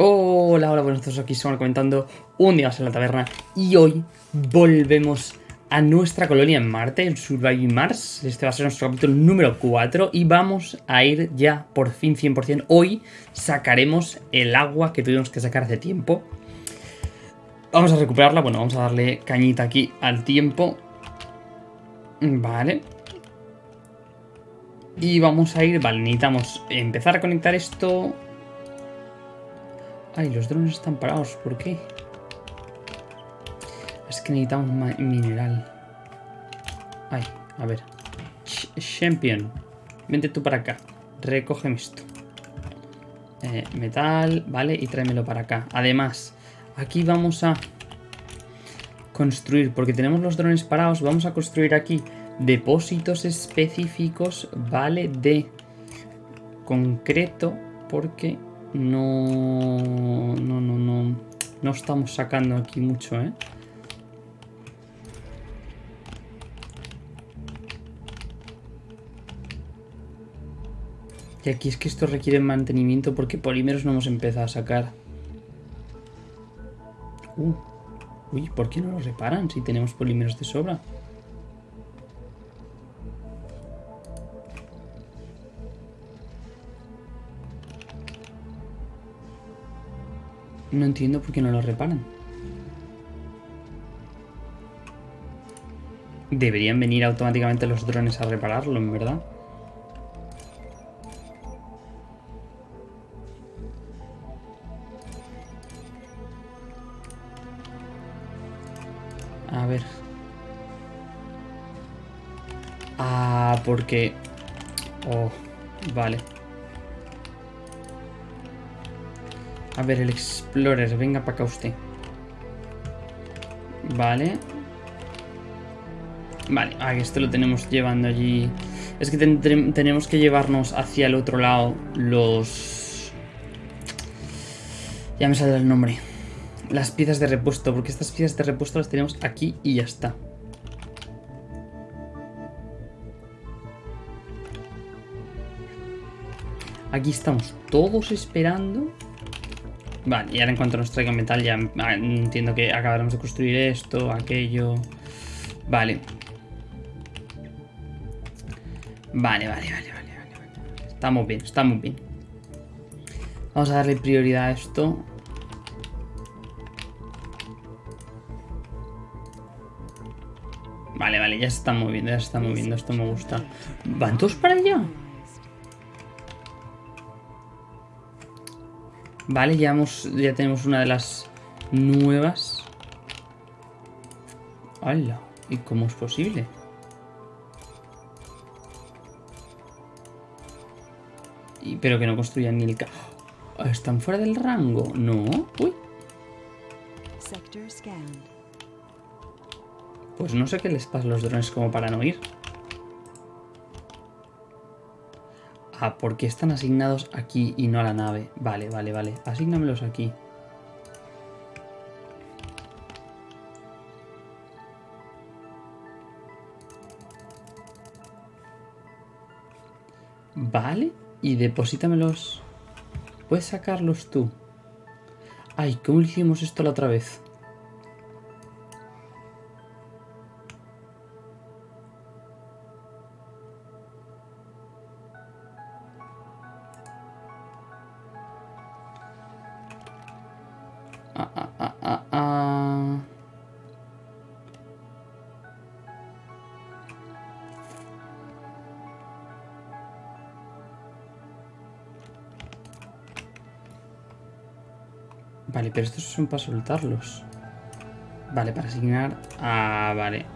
Hola, hola, buenos días, aquí estamos comentando un día más en la taberna y hoy volvemos a nuestra colonia en Marte, en Surviving Mars. Este va a ser nuestro capítulo número 4 y vamos a ir ya por fin 100%. Hoy sacaremos el agua que tuvimos que sacar hace tiempo. Vamos a recuperarla, bueno, vamos a darle cañita aquí al tiempo. Vale. Y vamos a ir, vale, necesitamos empezar a conectar esto Ay, los drones están parados. ¿Por qué? Es que necesitamos mineral. Ay, a ver. champion. Vente tú para acá. Recógeme esto. Eh, metal, vale, y tráemelo para acá. Además, aquí vamos a construir, porque tenemos los drones parados, vamos a construir aquí depósitos específicos, ¿vale? De concreto, porque no, no, no, no, no estamos sacando aquí mucho, ¿eh? Y aquí es que esto requiere mantenimiento porque polímeros no hemos empezado a sacar. Uh, uy, ¿por qué no los reparan si tenemos polímeros de sobra? No entiendo por qué no lo reparan. Deberían venir automáticamente los drones a repararlo, en verdad. A ver. Ah, porque... Oh, vale. A ver, el Explorer, venga para acá usted. Vale. Vale, ah, esto lo tenemos llevando allí. Es que tenemos que llevarnos hacia el otro lado los... Ya me saldrá el nombre. Las piezas de repuesto, porque estas piezas de repuesto las tenemos aquí y ya está. Aquí estamos todos esperando Vale, y ahora en cuanto nos traiga metal ya entiendo que acabaremos de construir esto, aquello... Vale. Vale, vale, vale, vale, vale. Estamos bien, estamos bien. Vamos a darle prioridad a esto. Vale, vale, ya se está moviendo, ya se está moviendo, esto me gusta. ¿Van todos para allá? Vale, ya, ya tenemos una de las nuevas. ¡Hala! ¿Y cómo es posible? Y, pero que no construyan ni el... ¿Están fuera del rango? No. Uy. Pues no sé qué les pasa a los drones como para no ir. Ah, ¿por qué están asignados aquí y no a la nave? Vale, vale, vale. Asígnamelos aquí. Vale, y deposítamelos. ¿Puedes sacarlos tú? Ay, ¿cómo hicimos esto la otra vez? Vale, pero estos son para soltarlos. Vale, para asignar... Ah, vale.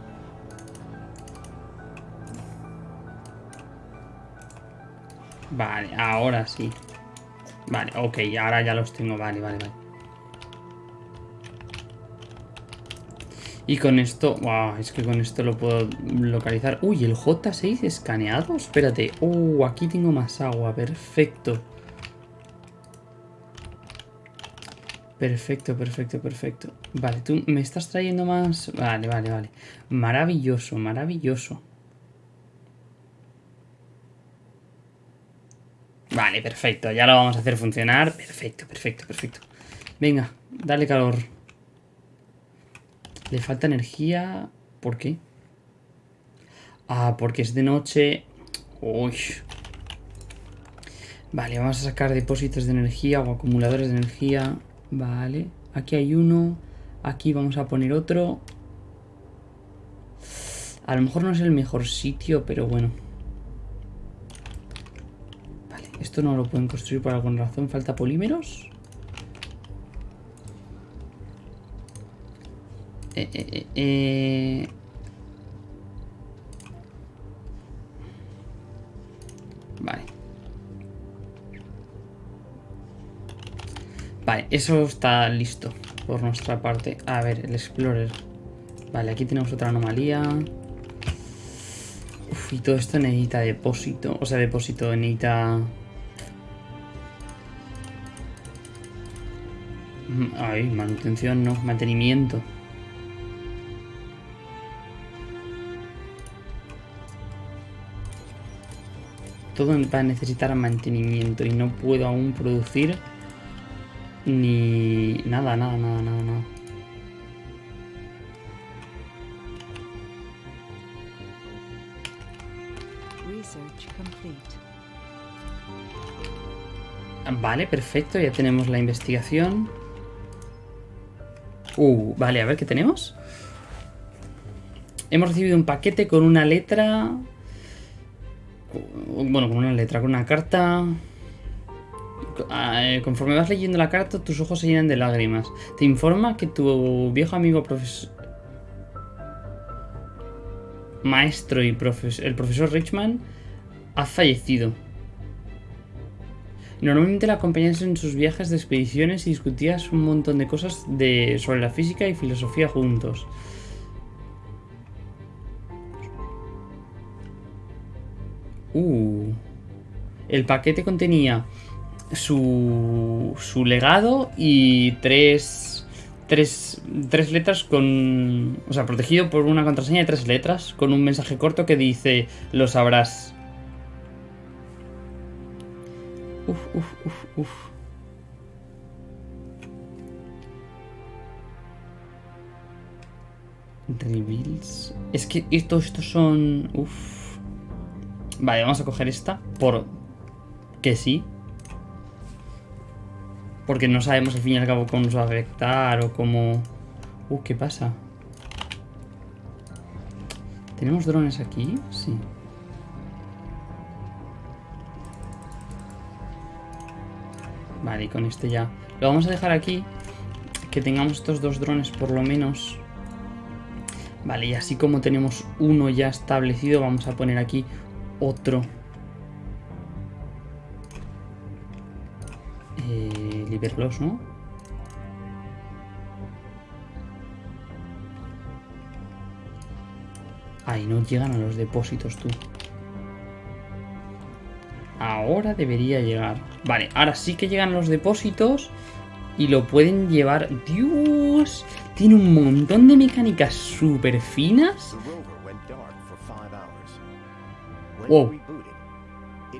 Vale, ahora sí. Vale, ok, ahora ya los tengo. Vale, vale, vale. Y con esto... Wow, es que con esto lo puedo localizar. Uy, el J6 escaneado. Espérate. Uh, aquí tengo más agua. Perfecto. Perfecto, perfecto, perfecto. Vale, tú me estás trayendo más... Vale, vale, vale. Maravilloso, maravilloso. Vale, perfecto. Ya lo vamos a hacer funcionar. Perfecto, perfecto, perfecto. Venga, dale calor. Le falta energía. ¿Por qué? Ah, porque es de noche. Uy. Vale, vamos a sacar depósitos de energía o acumuladores de energía. Vale. Aquí hay uno. Aquí vamos a poner otro. A lo mejor no es el mejor sitio, pero bueno. Vale, esto no lo pueden construir por alguna razón. ¿Falta polímeros? Eh, eh, eh, Vale, eso está listo por nuestra parte. A ver, el Explorer. Vale, aquí tenemos otra anomalía. Uf, y todo esto necesita depósito. O sea, depósito necesita... Mm, ay, manutención no, mantenimiento. Todo va a necesitar mantenimiento y no puedo aún producir ni nada, nada, nada, nada, nada. Vale, perfecto, ya tenemos la investigación. Uh, vale, a ver qué tenemos. Hemos recibido un paquete con una letra... Bueno, con una letra, con una carta... Eh, conforme vas leyendo la carta, tus ojos se llenan de lágrimas. Te informa que tu viejo amigo profesor... Maestro y el profesor Richman ha fallecido. Normalmente la acompañas en sus viajes de expediciones y discutías un montón de cosas de, sobre la física y filosofía juntos. Uh. El paquete contenía su, su legado y tres, tres, tres letras con... O sea, protegido por una contraseña de tres letras con un mensaje corto que dice, lo sabrás. Uf, uf, uf, uf. Reveals. Es que estos, estos son... Uf. Vale, vamos a coger esta. Por... Que sí. Porque no sabemos al fin y al cabo cómo nos va a afectar o cómo... Uh, ¿qué pasa? ¿Tenemos drones aquí? Sí. Vale, y con este ya. Lo vamos a dejar aquí. Que tengamos estos dos drones por lo menos. Vale, y así como tenemos uno ya establecido, vamos a poner aquí otro. Eh, Liberlos, ¿no? Ay, no llegan a los depósitos, tú. Ahora debería llegar. Vale, ahora sí que llegan los depósitos y lo pueden llevar... ¡Dios! Tiene un montón de mecánicas súper finas. Wow.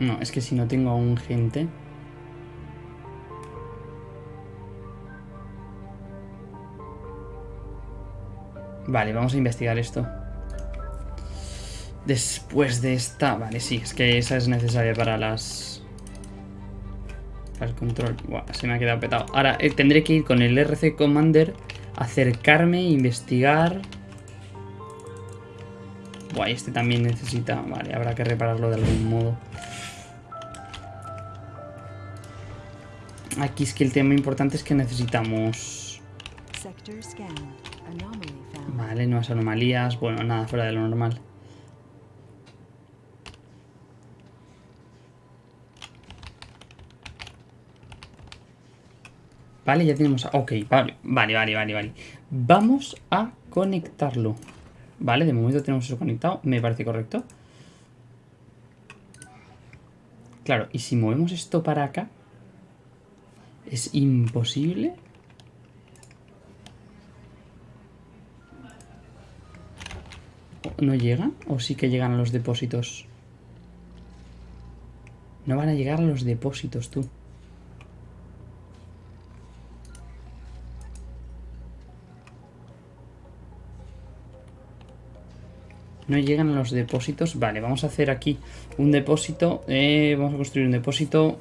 No, es que si no tengo aún gente... Vale, vamos a investigar esto. Después de esta... Vale, sí, es que esa es necesaria para las... Para el control. Buah, se me ha quedado petado. Ahora eh, tendré que ir con el RC Commander, acercarme, investigar... Buah, este también necesita... Vale, habrá que repararlo de algún modo. Aquí es que el tema importante es que necesitamos... Vale, nuevas anomalías. Bueno, nada fuera de lo normal. Vale, ya tenemos... Ok, vale, vale, vale, vale, vale. Vamos a conectarlo. Vale, de momento tenemos eso conectado. Me parece correcto. Claro, y si movemos esto para acá... Es imposible. ¿No llegan? ¿O sí que llegan a los depósitos? No van a llegar a los depósitos, tú. No llegan a los depósitos. Vale, vamos a hacer aquí un depósito. Eh, vamos a construir un depósito.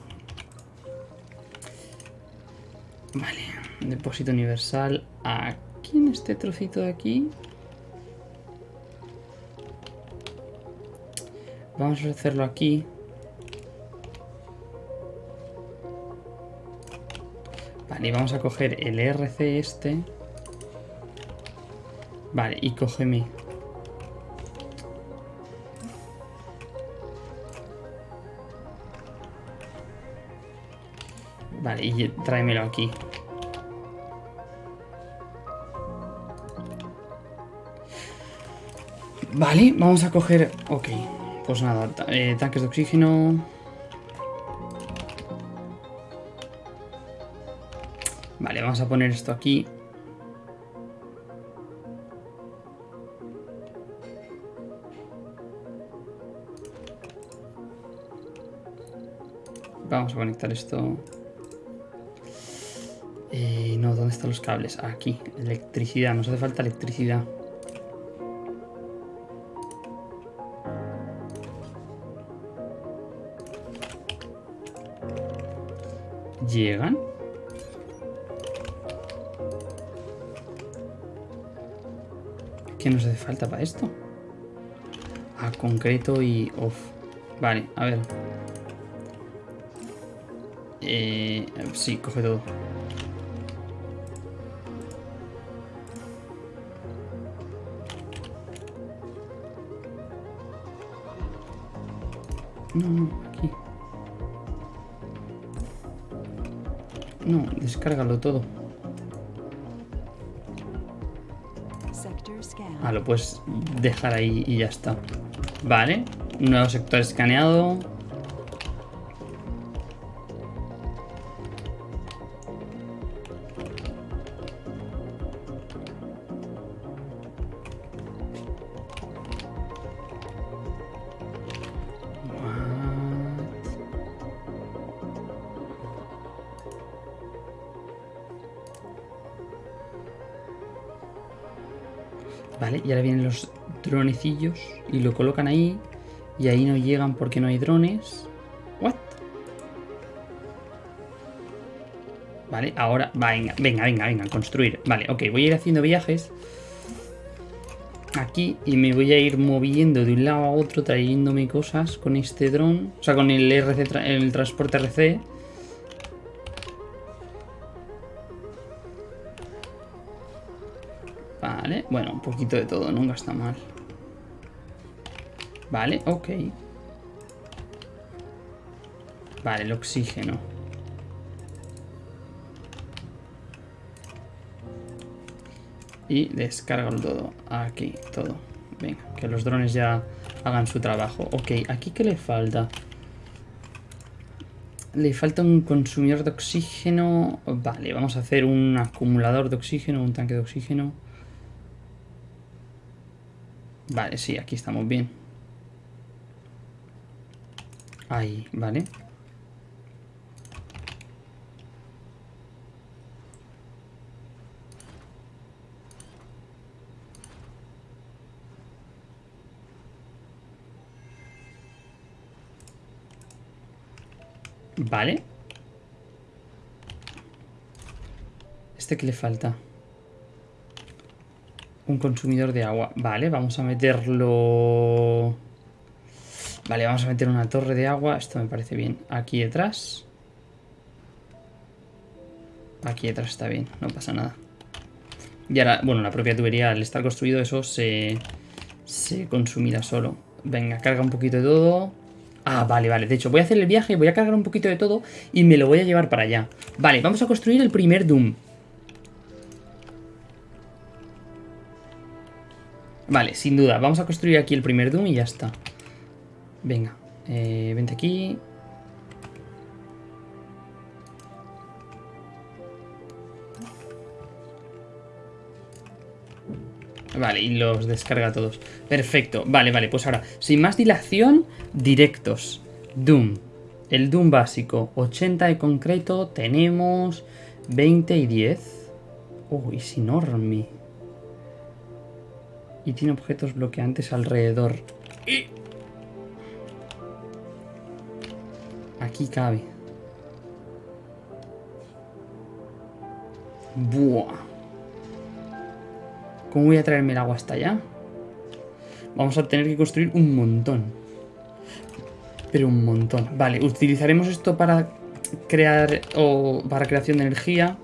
Depósito universal. Aquí en este trocito de aquí. Vamos a hacerlo aquí. Vale, y vamos a coger el RC este. Vale, y cógeme. Vale, y tráemelo aquí. Vale, vamos a coger... Ok, pues nada, eh, tanques de oxígeno... Vale, vamos a poner esto aquí. Vamos a conectar esto. Eh, no, ¿dónde están los cables? Aquí, electricidad, nos hace falta electricidad. ¿Llegan? ¿Qué nos hace falta para esto? A concreto y off. Vale, a ver. Eh, sí, coge todo. No, No, descárgalo todo. Ah, lo puedes dejar ahí y ya está. Vale, nuevo sector escaneado. Y lo colocan ahí. Y ahí no llegan porque no hay drones. What? Vale, ahora... Venga, venga, venga, venga, construir. Vale, ok, voy a ir haciendo viajes. Aquí y me voy a ir moviendo de un lado a otro trayéndome cosas con este dron. O sea, con el, RC, el transporte RC. Vale, bueno, un poquito de todo, nunca está mal. Vale, ok. Vale, el oxígeno. Y descargo todo. Aquí, todo. Venga, que los drones ya hagan su trabajo. Ok, ¿aquí qué le falta? Le falta un consumidor de oxígeno. Vale, vamos a hacer un acumulador de oxígeno, un tanque de oxígeno. Vale, sí, aquí estamos bien. Ahí, vale. Vale. ¿Este qué le falta? Un consumidor de agua. Vale, vamos a meterlo... Vale, vamos a meter una torre de agua. Esto me parece bien. Aquí detrás. Aquí detrás está bien, no pasa nada. Y ahora, bueno, la propia tubería, al estar construido eso, se, se consumirá solo. Venga, carga un poquito de todo. Ah, vale, vale. De hecho, voy a hacer el viaje, voy a cargar un poquito de todo y me lo voy a llevar para allá. Vale, vamos a construir el primer Doom. Vale, sin duda. Vamos a construir aquí el primer Doom y ya está. Venga, eh, vente aquí. Vale, y los descarga todos. Perfecto. Vale, vale, pues ahora, sin más dilación, directos. Doom. El Doom básico. 80 de concreto, tenemos 20 y 10. Uy, es enorme. Y tiene objetos bloqueantes alrededor. Aquí cabe. Buah. ¿Cómo voy a traerme el agua hasta allá? Vamos a tener que construir un montón. Pero un montón. Vale, utilizaremos esto para crear o para creación de energía.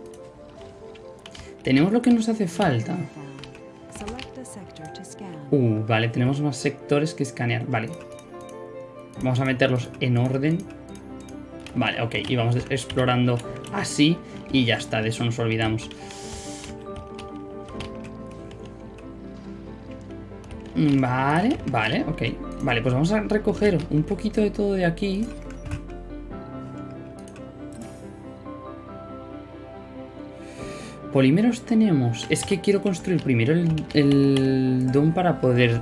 Tenemos lo que nos hace falta. Uh, vale, tenemos más sectores que escanear. Vale. Vamos a meterlos en orden. Vale, ok. Y vamos explorando así. Y ya está, de eso nos olvidamos. Vale, vale, ok. Vale, pues vamos a recoger un poquito de todo de aquí. Polímeros tenemos. Es que quiero construir primero el, el DOM para poder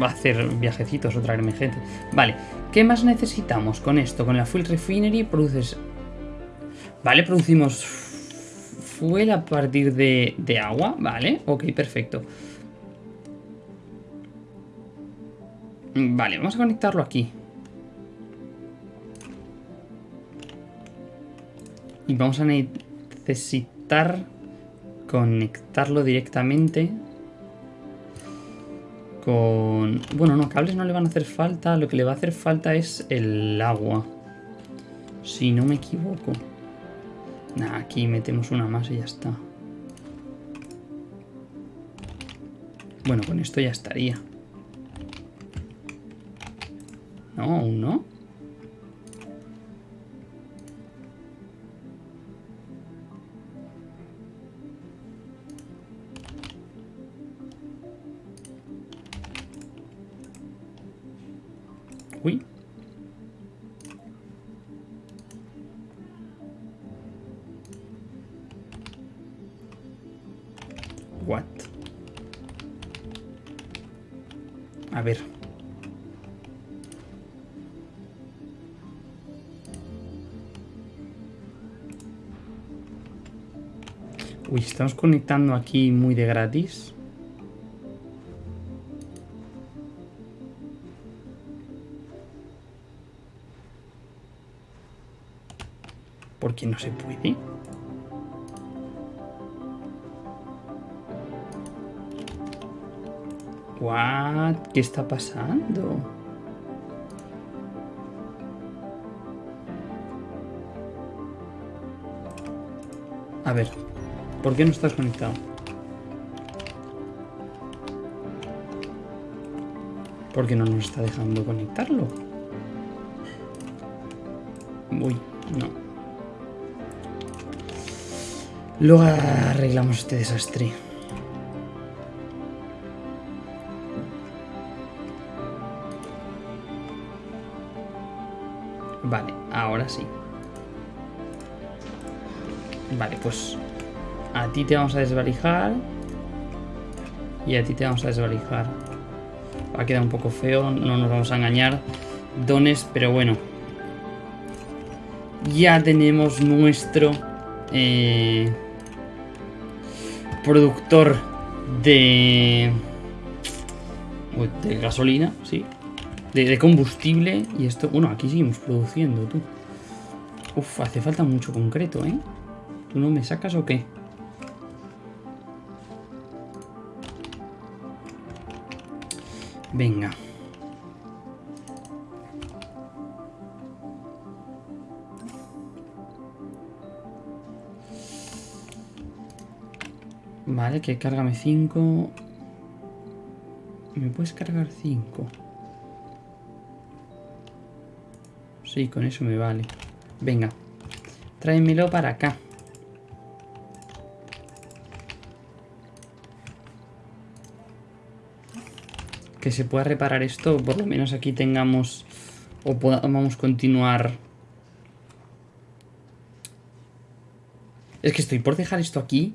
hacer viajecitos o traerme gente. Vale, ¿qué más necesitamos con esto? Con la Fuel Refinery produces... Vale, producimos fuel a partir de, de agua. Vale, ok, perfecto. Vale, vamos a conectarlo aquí. Y vamos a necesitar conectarlo directamente con... Bueno, no, cables no le van a hacer falta. Lo que le va a hacer falta es el agua. Si no me equivoco. Aquí metemos una más y ya está. Bueno, con esto ya estaría. No, aún no. Uy. What? A ver. Uy, estamos conectando aquí muy de gratis. ¿Por qué no se puede? What? ¿Qué está pasando? A ver, ¿Por qué no estás conectado? ¿Por qué no nos está dejando conectarlo? Uy, no. Luego arreglamos este desastre. Vale, ahora sí. Vale, pues a ti te vamos a desvalijar. Y a ti te vamos a desvalijar. Va a quedar un poco feo, no nos vamos a engañar. Dones, pero bueno. Ya tenemos nuestro eh, productor de, de gasolina, sí. De, combustible. Y esto, bueno, aquí seguimos produciendo, tú. Uf, hace falta mucho concreto, ¿eh? ¿Tú no me sacas o qué? Venga. Vale, que cárgame 5. ¿Me puedes cargar 5? Sí, con eso me vale. Venga. Tráemelo para acá. Que se pueda reparar esto, por lo menos aquí tengamos... O podamos continuar... Es que estoy por dejar esto aquí.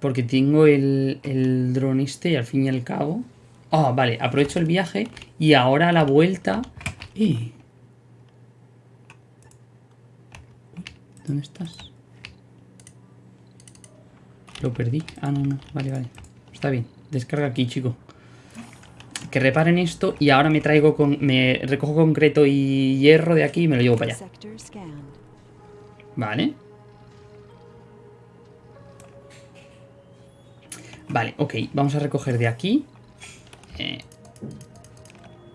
Porque tengo el, el dron este y al fin y al cabo... Ah, vale, aprovecho el viaje y ahora a la vuelta... ¡Eh! ¿Dónde estás? Lo perdí. Ah, no, no. Vale, vale. Está bien. Descarga aquí, chico. Que reparen esto y ahora me traigo con... Me recojo concreto y hierro de aquí y me lo llevo para allá. Vale. Vale, ok. Vamos a recoger de aquí. Eh,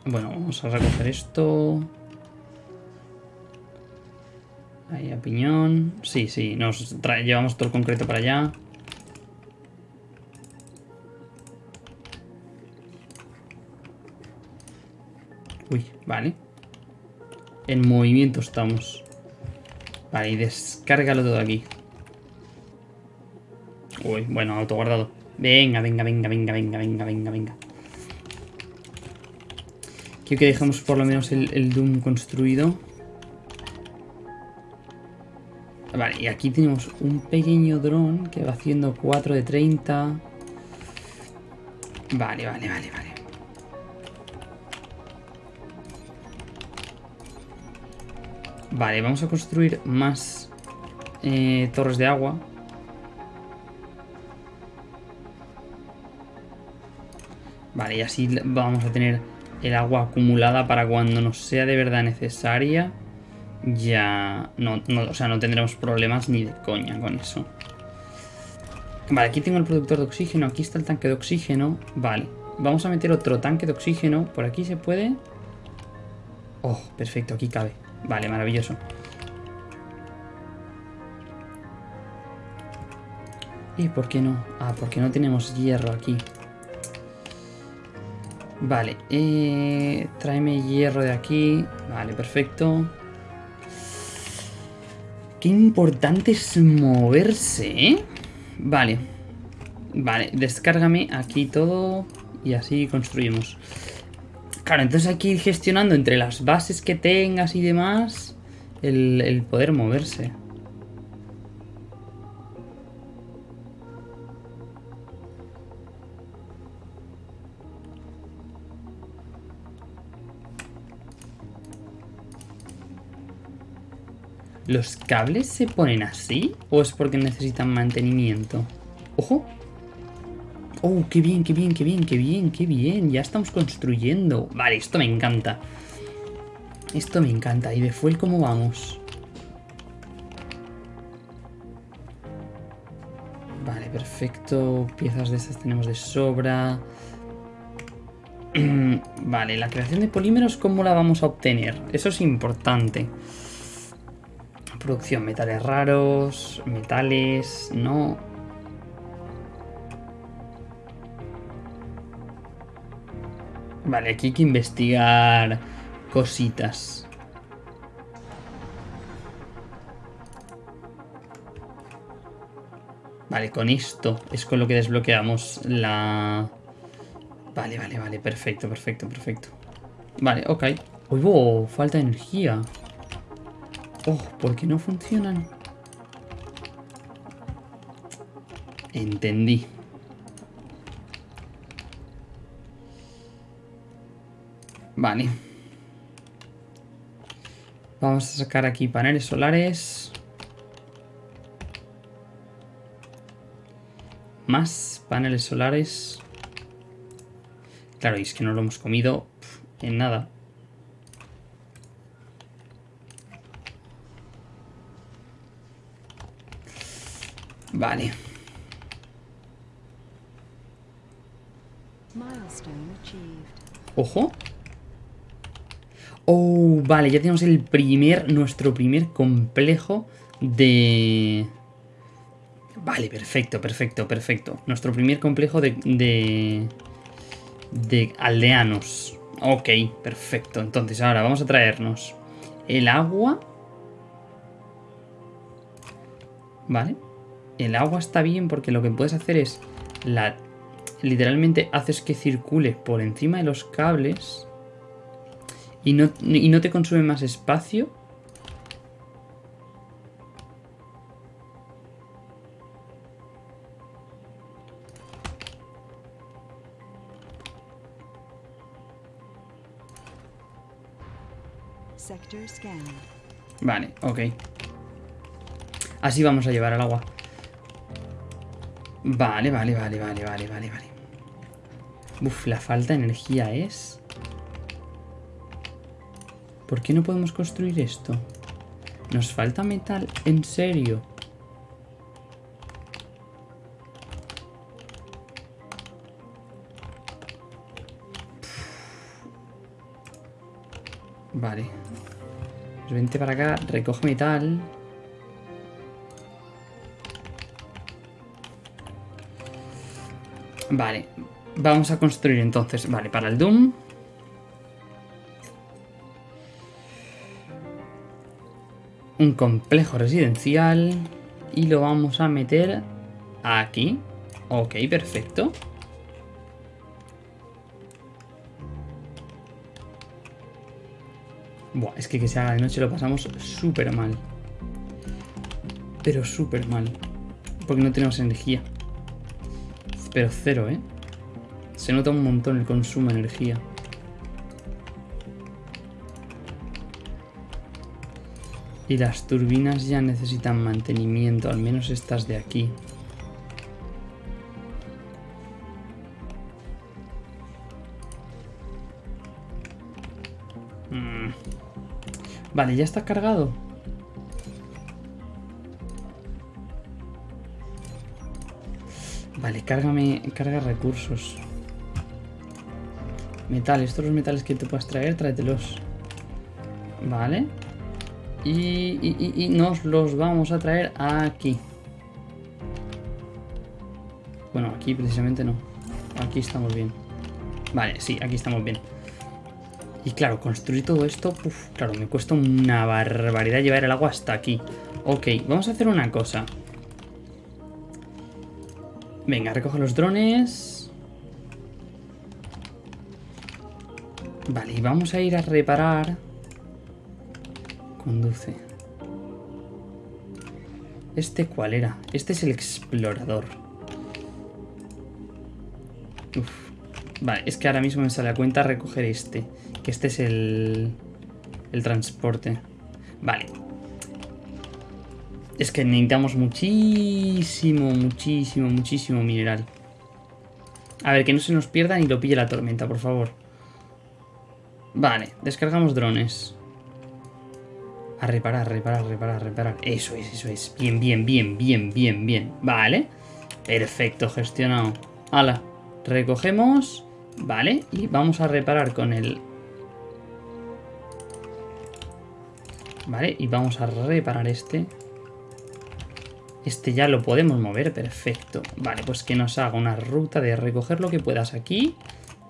bueno, vamos a recoger esto. Ahí a piñón. Sí, sí, nos llevamos todo el concreto para allá. Uy, vale. En movimiento estamos. Vale, y descárgalo todo aquí. Uy, bueno, autoguardado. Venga, venga, venga, venga, venga, venga, venga, venga. Quiero que dejemos por lo menos el, Doom construido. Vale, y aquí tenemos un pequeño dron que va haciendo 4 de 30. Vale, vale, vale, vale. Vale, vamos a construir más eh, torres de agua. Vale, y así vamos a tener el agua acumulada para cuando nos sea de verdad necesaria ya no, o sea, no tendremos problemas ni de coña con eso. Vale, aquí tengo el productor de oxígeno, aquí está el tanque de oxígeno. Vale, vamos a meter otro tanque de oxígeno. Por aquí se puede... Oh, perfecto, aquí cabe. Vale, maravilloso. ¿Y por qué no? Ah, porque no tenemos hierro aquí. Vale, eh, tráeme hierro de aquí. Vale, perfecto. Qué importante es moverse, ¿eh? Vale. Vale, descárgame aquí todo y así construimos. Claro, entonces hay que ir gestionando entre las bases que tengas y demás el, el poder moverse. ¿Los cables se ponen así? ¿O es porque necesitan mantenimiento? ¡Ojo! ¡Oh, qué bien, qué bien, qué bien, qué bien, qué bien! Ya estamos construyendo. Vale, esto me encanta. Esto me encanta. ¿Y de fuel cómo vamos? Vale, perfecto. Piezas de estas tenemos de sobra. vale, la creación de polímeros, ¿cómo la vamos a obtener? Eso es importante. Producción, metales raros, metales, no. Vale, aquí hay que investigar cositas. Vale, con esto es con lo que desbloqueamos la... Vale, vale, vale, perfecto, perfecto, perfecto. Vale, ok. Uy, falta de energía. Oh, ¿por qué no funcionan? Entendí. Vale. Vamos a sacar aquí paneles solares. Más paneles solares. Claro, y es que no lo hemos comido en nada. Vale. Ojo. Oh, vale, ya tenemos el primer, nuestro primer complejo de... Vale, perfecto, perfecto, perfecto. Nuestro primer complejo de... De, de aldeanos. Ok, perfecto. Entonces ahora vamos a traernos El agua... Vale. El agua está bien porque lo que puedes hacer es... La... Literalmente haces que circule por encima de los cables. Y no, y no te consume más espacio. Vale, ok. Así vamos a llevar el agua. Vale, vale, vale, vale, vale, vale, vale. Uf, la falta de energía es... ¿Por qué no podemos construir esto? ¿Nos falta metal? ¿En serio? Vale. Pues vente para acá, recoge metal. Vale, vamos a construir entonces, vale, para el Doom. Un complejo residencial. Y lo vamos a meter aquí. Ok, perfecto. Buah, es que que se haga de noche lo pasamos súper mal. Pero súper mal. Porque no tenemos energía. Pero cero, ¿eh? Se nota un montón el consumo de energía. Y las turbinas ya necesitan mantenimiento, al menos estas de aquí. Vale, ya está cargado. Vale, cárgame, carga recursos. Metal, estos los metales que te puedas traer, tráetelos. Vale. Y, y, y, nos los vamos a traer aquí. Bueno, aquí precisamente no. Aquí estamos bien. Vale, sí, aquí estamos bien. Y claro, construir todo esto, claro, me cuesta una barbaridad llevar el agua hasta aquí. Ok, vamos a hacer una cosa. Venga, recoge los drones. Vale, y vamos a ir a reparar. Conduce. ¿Este cuál era? Este es el explorador. Vale, es que ahora mismo me sale a cuenta recoger este. Que este es el, el transporte. Vale. Es que necesitamos muchísimo, muchísimo, muchísimo mineral. A ver, que no se nos pierda ni lo pille la tormenta, por favor. Vale, descargamos drones. A reparar, reparar, reparar, reparar. Eso es, eso es. Bien, bien, bien, bien, bien, bien. Vale. Perfecto, gestionado. Hala. Recogemos. Vale. Y vamos a reparar con el Vale, y vamos a reparar este. Este ya lo podemos mover, perfecto. Vale, pues que nos haga una ruta de recoger lo que puedas aquí.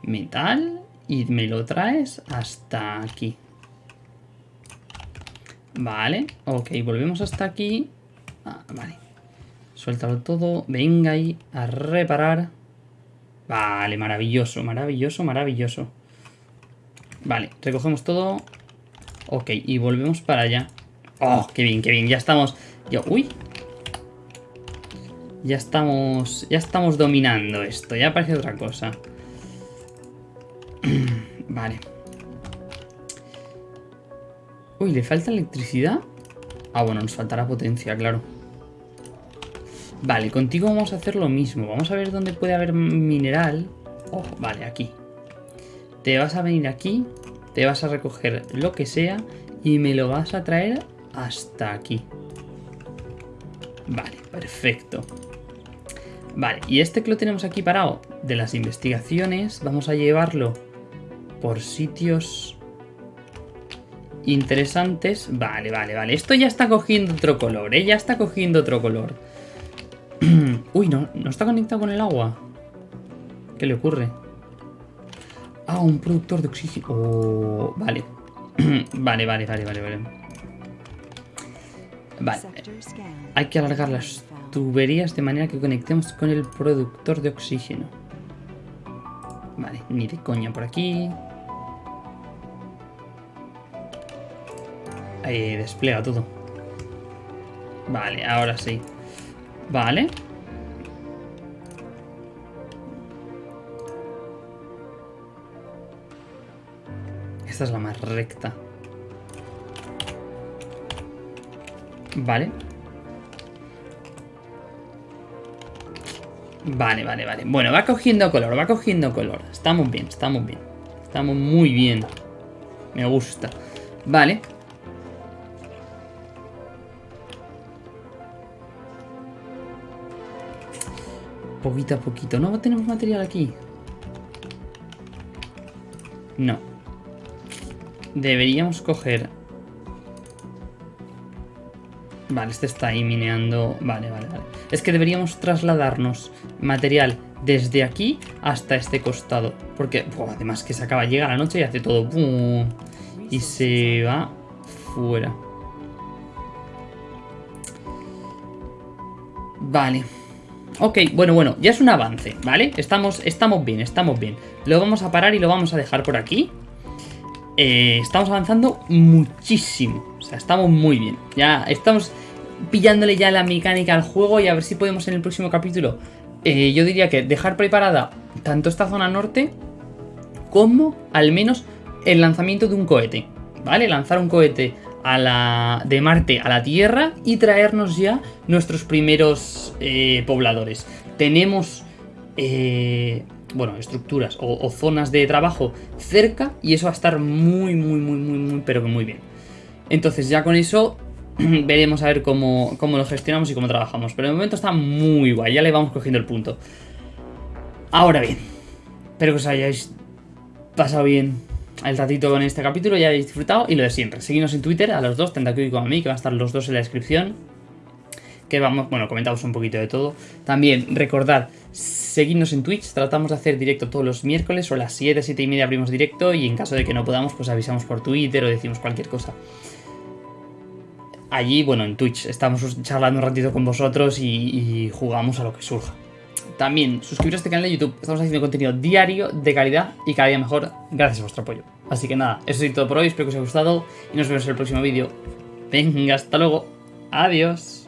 Metal. Y me lo traes hasta aquí. Vale, ok, volvemos hasta aquí. Ah, vale. Suéltalo todo. Venga ahí a reparar. Vale, maravilloso, maravilloso, maravilloso. Vale, recogemos todo. Ok, y volvemos para allá. Oh, qué bien, qué bien. Ya estamos... Yo, uy. Ya estamos... Ya estamos dominando esto. Ya parece otra cosa. vale. Uy, ¿le falta electricidad? Ah, bueno, nos faltará potencia, claro. Vale, contigo vamos a hacer lo mismo. Vamos a ver dónde puede haber mineral. Oh, vale, aquí. Te vas a venir aquí te vas a recoger lo que sea y me lo vas a traer hasta aquí. Vale, perfecto. Vale, y este que lo tenemos aquí parado de las investigaciones, vamos a llevarlo por sitios interesantes. Vale, vale, vale. Esto ya está cogiendo otro color, ¿eh? Ya está cogiendo otro color. Uy, no, no está conectado con el agua. ¿Qué le ocurre? Ah, un productor de oxígeno. Oh, vale. vale, vale, vale, vale, vale. Vale. Hay que alargar las tuberías de manera que conectemos con el productor de oxígeno. Vale, ni de coña por aquí. Ahí despliega todo. Vale, ahora sí. Vale. Esta es la más recta. Vale. Vale, vale, vale. Bueno, va cogiendo color, va cogiendo color. Estamos bien, estamos bien. Estamos muy bien. Me gusta. Vale. Poquito a poquito. No tenemos material aquí. No. Deberíamos coger... Vale, este está ahí mineando... Vale, vale, vale. Es que deberíamos trasladarnos material desde aquí hasta este costado. Porque, además que se acaba, llega la noche y hace todo... Y se va fuera. Vale. Ok, bueno, bueno, ya es un avance, ¿vale? Estamos, estamos bien, estamos bien. Lo vamos a parar y lo vamos a dejar por aquí. Eh, estamos avanzando muchísimo. O sea, estamos muy bien. Ya estamos pillándole ya la mecánica al juego y a ver si podemos en el próximo capítulo. Eh, yo diría que dejar preparada tanto esta zona norte como al menos el lanzamiento de un cohete. ¿Vale? Lanzar un cohete de Marte a la Tierra y traernos ya nuestros primeros eh, pobladores. Tenemos, eh, bueno, estructuras o, zonas de trabajo cerca y eso va a estar muy, muy, muy, muy, muy, pero muy bien. Entonces ya con eso veremos a ver cómo, cómo lo gestionamos y cómo trabajamos. Pero de momento está muy guay, ya le vamos cogiendo el punto. Ahora bien, espero que os hayáis pasado bien el ratito con este capítulo, ya habéis disfrutado y lo de siempre. Seguidnos en Twitter a los dos, tanto aquí como a mí, que van a estar los dos en la descripción. Que vamos, bueno, comentamos un poquito de todo. También recordad, seguidnos en Twitch, tratamos de hacer directo todos los miércoles o a las 7, 7 y media abrimos directo y en caso de que no podamos, pues avisamos por Twitter o decimos cualquier cosa. Allí, bueno, en Twitch estamos charlando un ratito con vosotros y, jugamos a lo que surja. También suscribiros a este canal de YouTube, estamos haciendo contenido diario de calidad y cada día mejor gracias a vuestro apoyo. Así que nada, eso es todo por hoy, espero que os haya gustado y nos vemos en el próximo vídeo. Venga, hasta luego. Adiós.